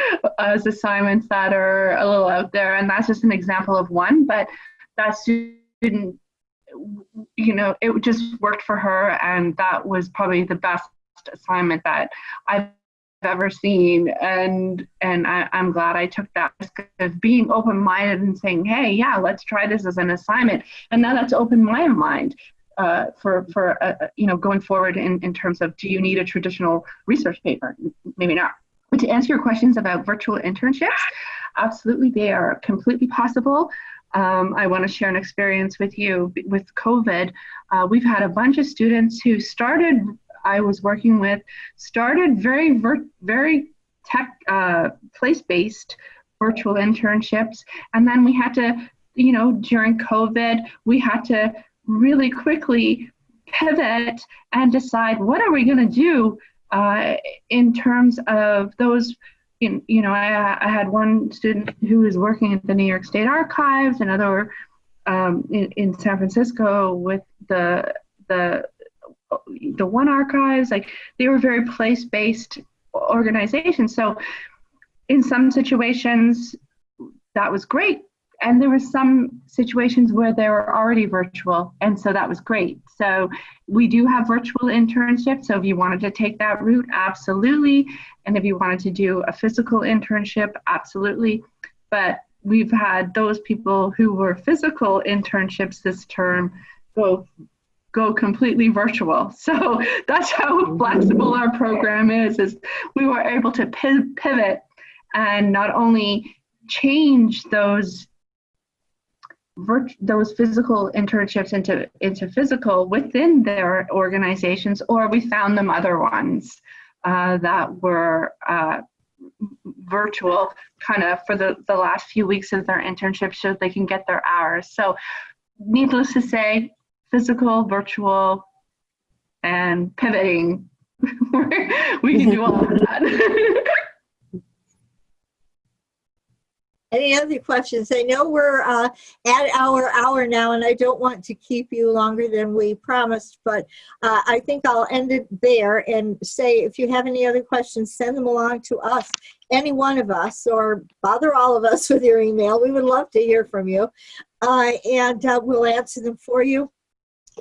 S2: as assignments that are a little out there, and that's just an example of one. But that student, you know, it just worked for her, and that was probably the best assignment that I've ever seen. And and I, am glad I took that risk of being open-minded and saying hey yeah let's try this as an assignment. And now that's opened my mind uh, for for uh, uh, you know going forward in, in terms of do you need a traditional research paper? Maybe not. But to answer your questions about virtual internships absolutely they are completely possible. Um, I want to share an experience with you. With COVID. Uh, we've had a bunch of students who started I was working with started very, very tech, uh, place-based virtual internships. And then we had to, you know, during COVID, we had to really quickly pivot and decide what are we going to do uh, in terms of those in, you know, I, I, had one student who was working at the New York State Archives, another um, in, in, San Francisco with the the the one archives like they were very place-based organizations. So in some situations that was great. And there were some situations where they were already virtual and so that was great. So we do have virtual internships so if you wanted to take that route absolutely. And if you wanted to do a physical internship absolutely. But we've had those people who were physical internships this term go go completely virtual. So that's how flexible our program is, is we were able to pivot and not only change those those physical internships into into physical within their organizations, or we found them other ones uh, that were uh, virtual kind of for the, the last few weeks of their internship so they can get their hours. So needless to say, physical, virtual, and pivoting. we can do all of that.
S1: Any other questions? I know we're uh, at our hour now, and I don't want to keep you longer than we promised, but uh, I think I'll end it there and say if you have any other questions, send them along to us, any one of us, or bother all of us with your email. We would love to hear from you, uh, and uh, we'll answer them for you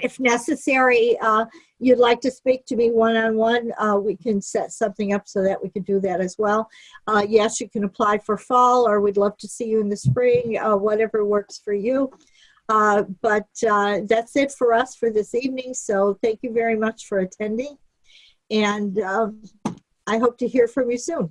S1: if necessary, uh, you'd like to speak to me one-on-one, uh, we can set something up so that we can do that as well. Uh, yes, you can apply for fall or we'd love to see you in the spring, uh, whatever works for you. Uh, but uh, that's it for us for this evening. So thank you very much for attending. And um, I hope to hear from you soon.